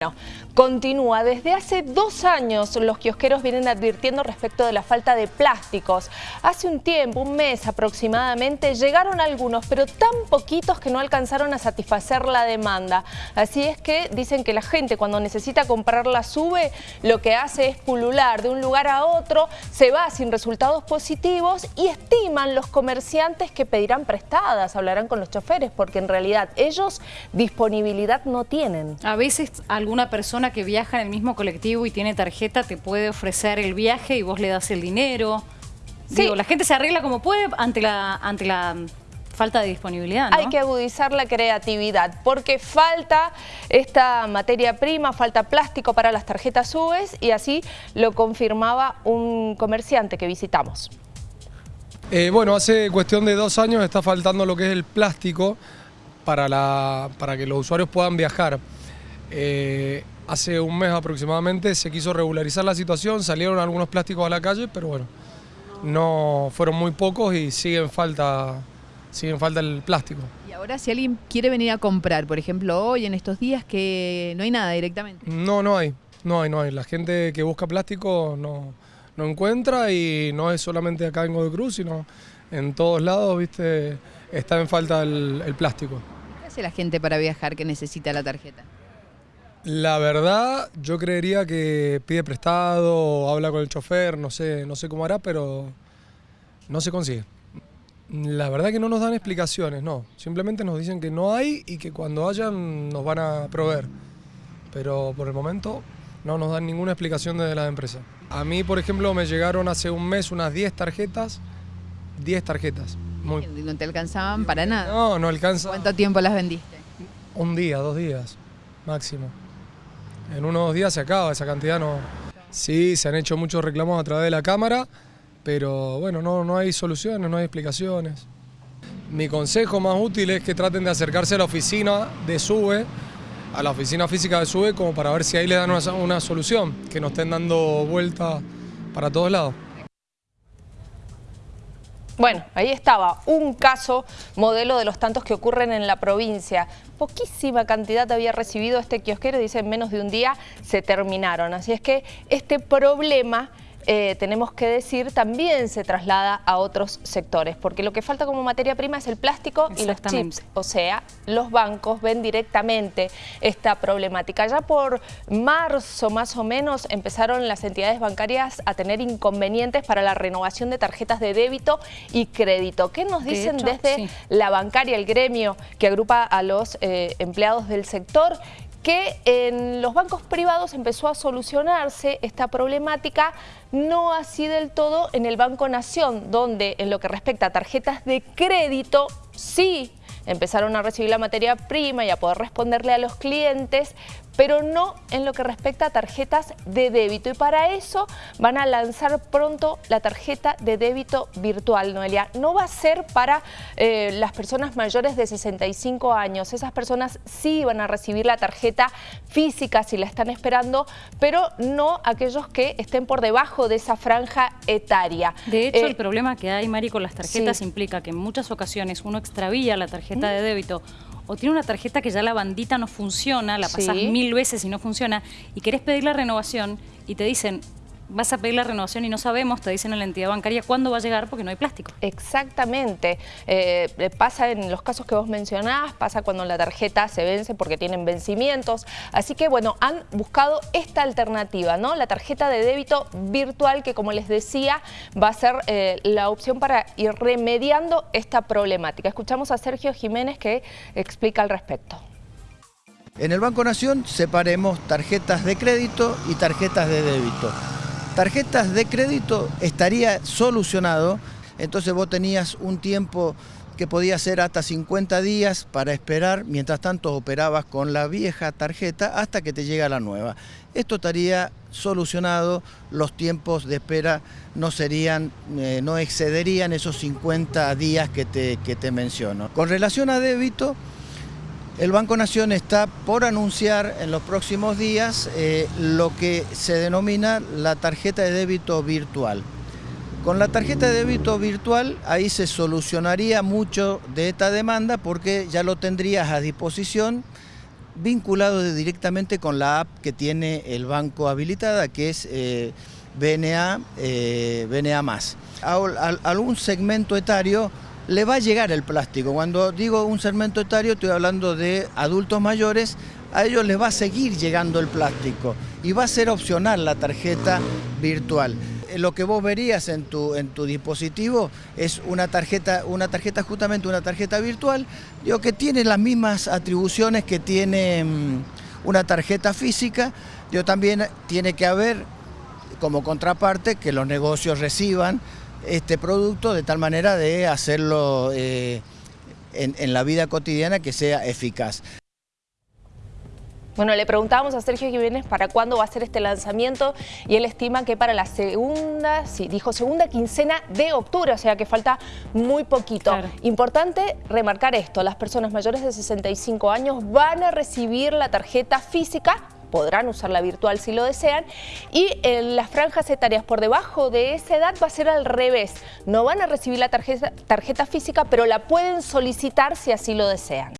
Bueno, continúa. Desde hace dos años los kiosqueros vienen advirtiendo respecto de la falta de plásticos. Hace un tiempo, un mes aproximadamente, llegaron algunos, pero tan poquitos que no alcanzaron a satisfacer la demanda. Así es que dicen que la gente cuando necesita comprar la sube, lo que hace es pulular de un lugar a otro, se va sin resultados positivos y estiman los comerciantes que pedirán prestadas, hablarán con los choferes, porque en realidad ellos disponibilidad no tienen. A veces alguna persona que viaja en el mismo colectivo y tiene tarjeta te puede ofrecer el viaje y vos le das el dinero. Digo, la gente se arregla como puede ante la, ante la falta de disponibilidad, Hay que agudizar la creatividad porque falta esta materia prima, falta plástico para las tarjetas UVES y así lo confirmaba un comerciante que visitamos. Eh, bueno, hace cuestión de dos años está faltando lo que es el plástico para, la, para que los usuarios puedan viajar. Eh, hace un mes aproximadamente se quiso regularizar la situación, salieron algunos plásticos a la calle, pero bueno, no fueron muy pocos y siguen falta, siguen falta el plástico. Y ahora si alguien quiere venir a comprar, por ejemplo, hoy en estos días que no hay nada directamente. No, no hay, no hay, no hay. La gente que busca plástico no, no encuentra y no es solamente acá en Godecruz, sino en todos lados, viste, está en falta el, el plástico. ¿Qué hace la gente para viajar que necesita la tarjeta? La verdad, yo creería que pide prestado, habla con el chofer, no sé, no sé cómo hará, pero no se consigue. La verdad que no nos dan explicaciones, no. Simplemente nos dicen que no hay y que cuando hayan nos van a proveer. Pero por el momento no nos dan ninguna explicación desde la empresa. A mí, por ejemplo, me llegaron hace un mes unas 10 tarjetas. 10 tarjetas. Muy... ¿No te alcanzaban para nada? No, no alcanza. ¿Cuánto tiempo las vendiste? Un día, dos días, máximo. En unos días se acaba, esa cantidad no... Sí, se han hecho muchos reclamos a través de la Cámara, pero bueno, no, no hay soluciones, no hay explicaciones. Mi consejo más útil es que traten de acercarse a la oficina de SUBE, a la oficina física de SUBE, como para ver si ahí le dan una, una solución, que no estén dando vueltas para todos lados. Bueno, ahí estaba, un caso modelo de los tantos que ocurren en la provincia. Poquísima cantidad había recibido este kiosquero, dice en menos de un día se terminaron. Así es que este problema eh, tenemos que decir, también se traslada a otros sectores, porque lo que falta como materia prima es el plástico y los chips, o sea, los bancos ven directamente esta problemática. Ya por marzo más o menos empezaron las entidades bancarias a tener inconvenientes para la renovación de tarjetas de débito y crédito. ¿Qué nos dicen desde la bancaria, el gremio que agrupa a los eh, empleados del sector? Que en los bancos privados empezó a solucionarse esta problemática, no así del todo en el Banco Nación, donde en lo que respecta a tarjetas de crédito, sí empezaron a recibir la materia prima y a poder responderle a los clientes, pero no en lo que respecta a tarjetas de débito. Y para eso van a lanzar pronto la tarjeta de débito virtual, Noelia. No va a ser para eh, las personas mayores de 65 años. Esas personas sí van a recibir la tarjeta física si la están esperando, pero no aquellos que estén por debajo de esa franja etaria. De hecho, el eh, problema que hay, Mari, con las tarjetas implica que en muchas ocasiones uno extravía la tarjeta de débito o tiene una tarjeta que ya la bandita no funciona, la pasás mil veces y no funciona, y querés pedir la renovación y te dicen, vas a pedir la renovación y no sabemos, te dicen en la entidad bancaria cuándo va a llegar porque no hay plástico. Exactamente. Eh, eh, pasa en los casos que vos mencionás, pasa cuando la tarjeta se vence porque tienen vencimientos. Así que, bueno, han buscado esta alternativa, ¿no? La tarjeta de débito virtual que, como les decía, va a ser eh, la opción para ir remediando esta problemática. Escuchamos a Sergio Jiménez que explica al respecto. En el Banco Nación separemos tarjetas de crédito y tarjetas de débito tarjetas de crédito estaría solucionado, entonces vos tenías un tiempo que podía ser hasta 50 días para esperar, mientras tanto operabas con la vieja tarjeta hasta que te llega la nueva. Esto estaría solucionado, los tiempos de espera no serían, eh, no excederían esos 50 días que te, que te menciono. Con relación a débito, el Banco Nación está por anunciar en los próximos días eh, lo que se denomina la tarjeta de débito virtual. Con la tarjeta de débito virtual ahí se solucionaría mucho de esta demanda porque ya lo tendrías a disposición vinculado directamente con la app que tiene el banco habilitada, que es eh, BNA, eh. A, a, algún segmento etario le va a llegar el plástico. Cuando digo un segmento etario estoy hablando de adultos mayores, a ellos les va a seguir llegando el plástico y va a ser opcional la tarjeta virtual. Lo que vos verías en tu, en tu dispositivo es una tarjeta, una tarjeta justamente una tarjeta virtual, digo, que tiene las mismas atribuciones que tiene mm, una tarjeta física, digo, también tiene que haber como contraparte que los negocios reciban este producto de tal manera de hacerlo eh, en, en la vida cotidiana que sea eficaz. Bueno, le preguntábamos a Sergio Jiménez para cuándo va a ser este lanzamiento y él estima que para la segunda, sí, dijo segunda quincena de octubre, o sea que falta muy poquito. Claro. Importante remarcar esto, las personas mayores de 65 años van a recibir la tarjeta física podrán usar la virtual si lo desean y en las franjas etarias por debajo de esa edad va a ser al revés, no van a recibir la tarjeta, tarjeta física pero la pueden solicitar si así lo desean.